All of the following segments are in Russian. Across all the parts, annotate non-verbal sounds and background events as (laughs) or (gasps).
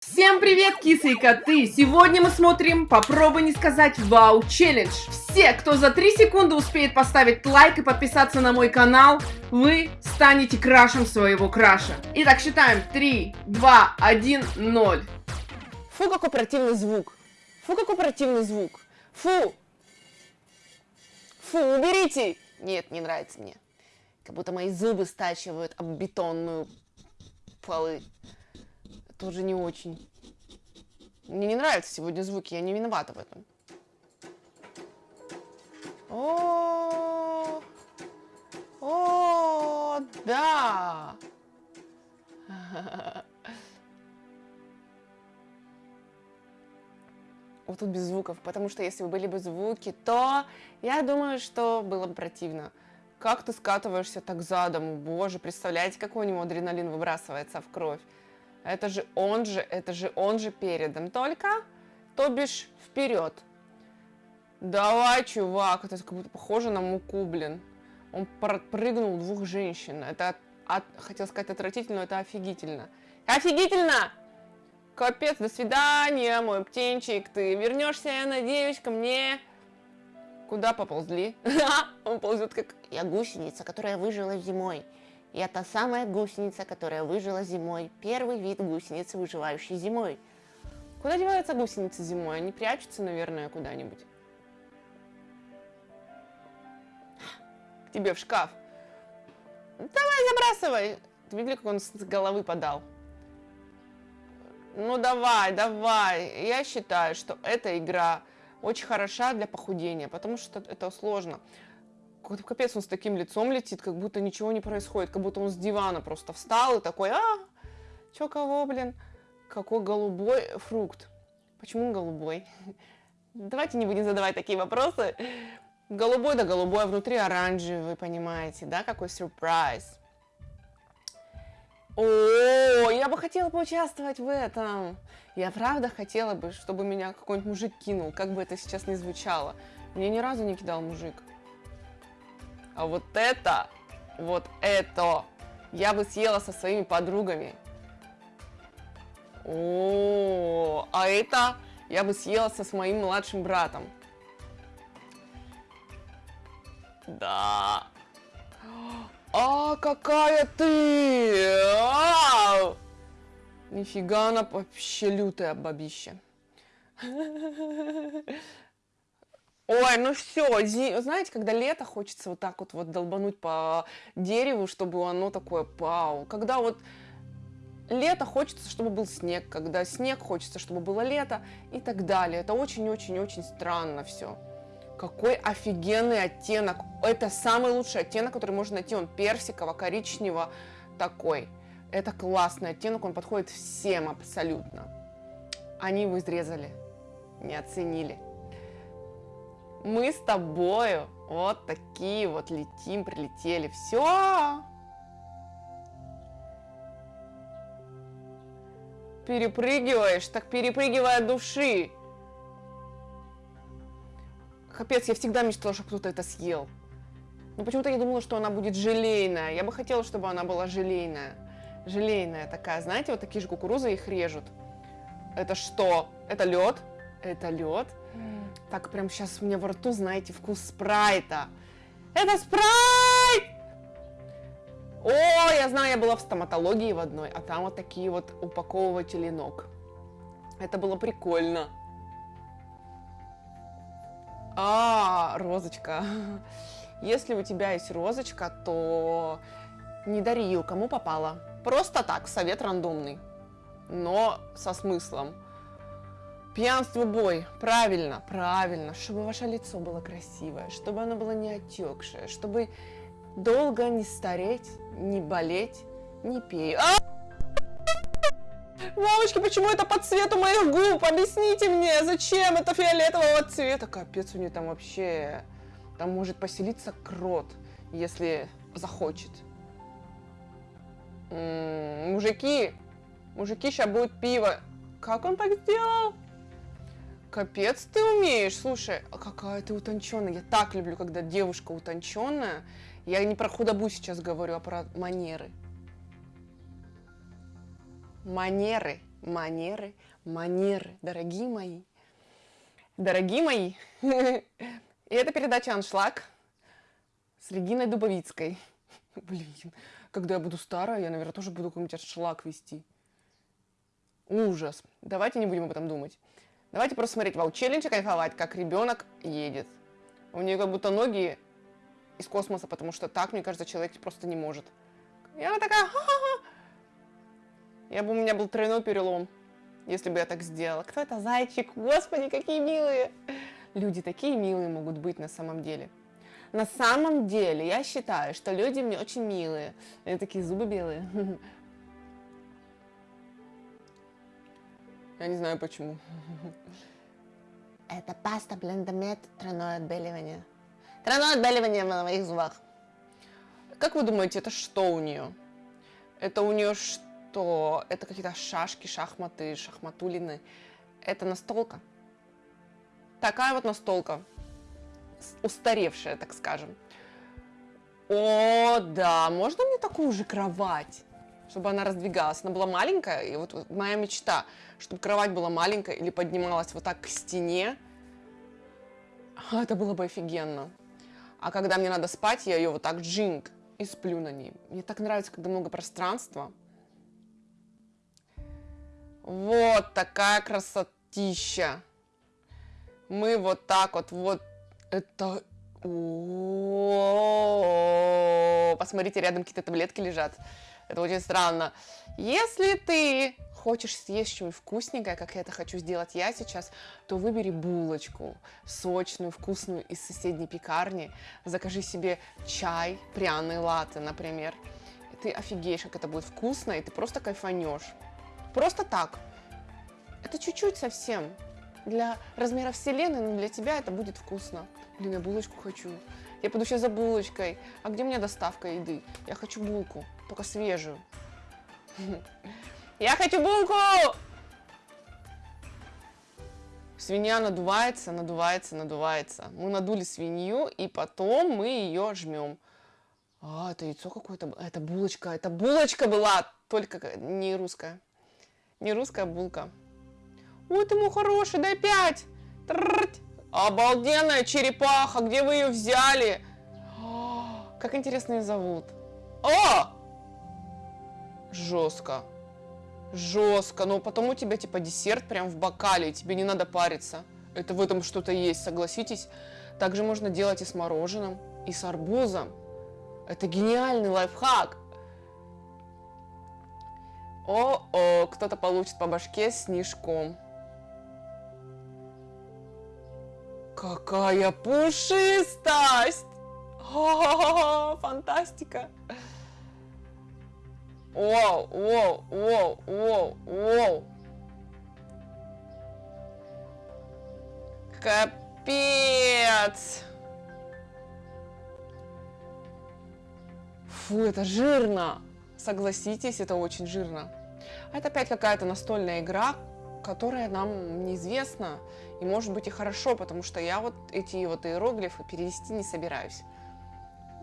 Всем привет, кисы и коты! Сегодня мы смотрим «Попробуй не сказать вау челлендж». Все, кто за 3 секунды успеет поставить лайк и подписаться на мой канал, вы станете крашем своего краша. Итак, считаем 3, 2, 1, 0. Фу, какой противный звук. Фу, какой противный звук. Фу. Фу, уберите. Нет, не нравится мне. Как будто мои зубы стачивают об бетонную полы. Тоже не очень. Мне не нравятся сегодня звуки, я не виновата в этом. О, о, да. Вот тут без звуков, потому что если бы были бы звуки, то я думаю, что было бы противно. Как ты скатываешься так задом? Боже, представляете, какой у него адреналин выбрасывается в кровь? Это же он же, это же он же передом. Только, то бишь, вперед. Давай, чувак, это как будто похоже на муку, блин. Он прыгнул двух женщин. Это, от, хотел сказать отвратительно, но это офигительно. Офигительно! Капец, до свидания, мой птенчик. Ты вернешься, я надеюсь, ко мне. Куда поползли? (laughs) Он ползет как... Я гусеница, которая выжила зимой. Я та самая гусеница, которая выжила зимой. Первый вид гусеницы, выживающей зимой. Куда деваются гусеницы зимой? Они прячутся, наверное, куда-нибудь. К тебе в шкаф. Давай, забрасывай. Ты видели, как он с головы подал? Ну давай, давай. Я считаю, что эта игра очень хороша для похудения, потому что это сложно какой-то капец, он с таким лицом летит, как будто ничего не происходит, как будто он с дивана просто встал и такой, а, чё кого, блин, какой голубой фрукт. Почему голубой? (laughs) Давайте не будем задавать такие вопросы. Голубой да голубой, а внутри оранжевый, вы понимаете, да, какой сюрприз. О, я бы хотела поучаствовать в этом. Я правда хотела бы, чтобы меня какой-нибудь мужик кинул, как бы это сейчас не звучало. Мне ни разу не кидал мужик. А вот это, вот это я бы съела со своими подругами. О, а это я бы съела со своим младшим братом. Да. А, какая ты! А! Нифига она вообще лютая бабища. Ой, ну все, знаете, когда лето хочется вот так вот, вот долбануть по дереву, чтобы оно такое пау. Когда вот лето хочется, чтобы был снег, когда снег хочется, чтобы было лето и так далее. Это очень-очень-очень странно все. Какой офигенный оттенок. Это самый лучший оттенок, который можно найти. Он персиково-коричнево такой. Это классный оттенок, он подходит всем абсолютно. Они его изрезали, не оценили мы с тобою вот такие вот летим, прилетели. Все. Перепрыгиваешь, так перепрыгивай от души. Капец, я всегда мечтала, чтобы кто-то это съел. Но почему-то я думала, что она будет желейная. Я бы хотела, чтобы она была желейная. Желейная такая, знаете, вот такие же кукурузы их режут. Это что? Это лед? Это лед. Так, прям сейчас меня во рту, знаете, вкус спрайта. Это спрайт! О, я знаю, я была в стоматологии в одной, а там вот такие вот упаковыватели ног. Это было прикольно. А, розочка. (laughs) Если у тебя есть розочка, то не дари ее кому попало. Просто так, совет рандомный, но со смыслом. Пьянство бой. Правильно, правильно. Чтобы ваше лицо было красивое, чтобы оно было не отекшее, чтобы долго не стареть, не болеть, не пей. А! Мамочки, почему это по цвету моих губ? Объясните мне, зачем это фиолетового цвета? Капец, у нее там вообще... Там может поселиться крот, если захочет. М -м, мужики, мужики, сейчас будет пиво. Как он так сделал? Капец ты умеешь. Слушай, а какая ты утонченная. Я так люблю, когда девушка утонченная. Я не про худобу сейчас говорю, а про манеры. Манеры. манеры, манеры, дорогие мои. Дорогие мои, (laughs) и это передача «Аншлаг» с Региной Дубовицкой. (laughs) Блин, когда я буду старая, я, наверное, тоже буду какой-нибудь аншлаг вести. Ужас. Давайте не будем об этом думать. Давайте просто смотреть вау челлендж кайфовать, как ребенок едет. У нее как будто ноги из космоса, потому что так, мне кажется, человек просто не может. И она такая, ха-ха-ха. Я бы у меня был тройной перелом, если бы я так сделала. Кто это зайчик? Господи, какие милые! Люди такие милые могут быть на самом деле. На самом деле, я считаю, что люди мне очень милые. Они такие зубы белые. (laughs) Я не знаю почему. Это паста блендомет тройное отбеливание. Тройное отбеливание на моих зубах. Как вы думаете, это что у нее? Это у нее что? Это какие-то шашки, шахматы, шахматулины. Это настолка. Такая вот настолка. Устаревшая, так скажем. О, да, можно мне такую же кровать? Чтобы она раздвигалась. Она была маленькая, и вот, вот моя мечта, чтобы кровать была маленькая или поднималась вот так к стене. Это было бы офигенно. А когда мне надо спать, я ее вот так джинг и сплю на ней. Мне так нравится, когда много пространства. Вот такая красотища. Мы вот так вот, вот это... О -о -о Посмотрите, рядом какие-то таблетки лежат. Это очень странно. Если ты хочешь съесть что-нибудь вкусненькое, как я это хочу сделать я сейчас, то выбери булочку сочную, вкусную из соседней пекарни, закажи себе чай, пряный латте, например. И ты офигеешь, как это будет вкусно, и ты просто кайфанешь. Просто так. Это чуть-чуть совсем. Для размера вселенной, но для тебя это будет вкусно. Блин, я булочку хочу. Я пойду сейчас за булочкой. А где у меня доставка еды? Я хочу булку, только свежую. (laughs) Я хочу булку! Свинья надувается, надувается, надувается. Мы надули свинью, и потом мы ее жмем. А, это яйцо какое-то. Это булочка. Это булочка была, только не русская. Не русская булка. Ой, ты мой хороший, дай пять. Обалденная черепаха, где вы ее взяли? О, как интересно ее зовут. О! Жестко. Жестко. Но потом у тебя типа десерт прям в бокале, и тебе не надо париться. Это в этом что-то есть, согласитесь. Также можно делать и с мороженым, и с арбузом. Это гениальный лайфхак. О-о, кто-то получит по башке снежком. Какая пушистость! Фантастика! Воу, воу, воу, воу, воу. Капец! Фу, это жирно! Согласитесь, это очень жирно. Это опять какая-то настольная игра, которая нам неизвестна, и может быть и хорошо, потому что я вот эти вот иероглифы перевести не собираюсь.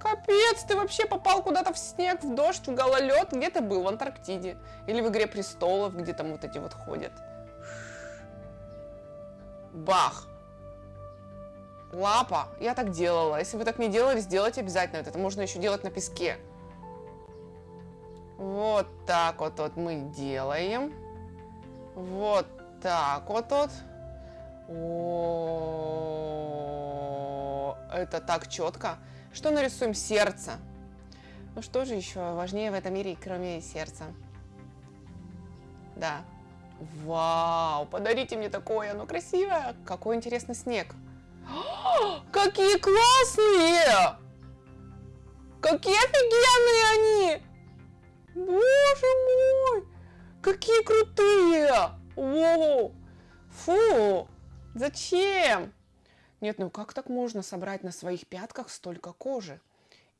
Капец, ты вообще попал куда-то в снег, в дождь, в гололед. Где ты был? В Антарктиде. Или в Игре престолов, где там вот эти вот ходят. Бах. Лапа. Я так делала. Если вы так не делали, сделайте обязательно. Это можно еще делать на песке. Вот так вот, вот мы делаем. Вот так вот вот. Это так четко. Что нарисуем? Сердце. Ну что же еще важнее в этом мире, кроме сердца? Да. Вау, подарите мне такое, оно красивое. Какой интересный снег. (gasps) Какие классные! Какие офигенные они! Боже мой! Какие крутые! Воу! Фу! Зачем? Нет, ну как так можно собрать на своих пятках столько кожи?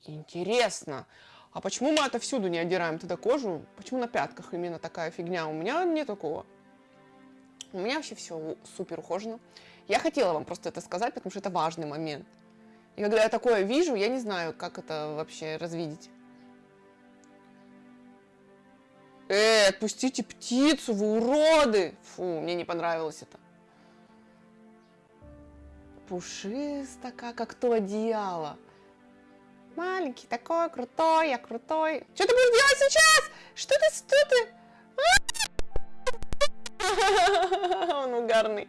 Интересно. А почему мы отовсюду не отдираем тогда кожу? Почему на пятках именно такая фигня? У меня нет такого. У меня вообще все супер ухожено. Я хотела вам просто это сказать, потому что это важный момент. И когда я такое вижу, я не знаю, как это вообще развидеть. Эй, отпустите птицу, вы уроды! Фу, мне не понравилось это. Пушисто, как то одеяло. Маленький такой, крутой, я крутой. Что ты будешь делать сейчас? Что ты, что ты? (laughs) Он угарный.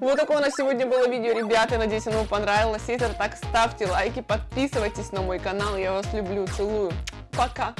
Вот такое у нас сегодня было видео, ребята. Надеюсь, оно вам понравилось. Если так, ставьте лайки, подписывайтесь на мой канал. Я вас люблю, целую. Пока.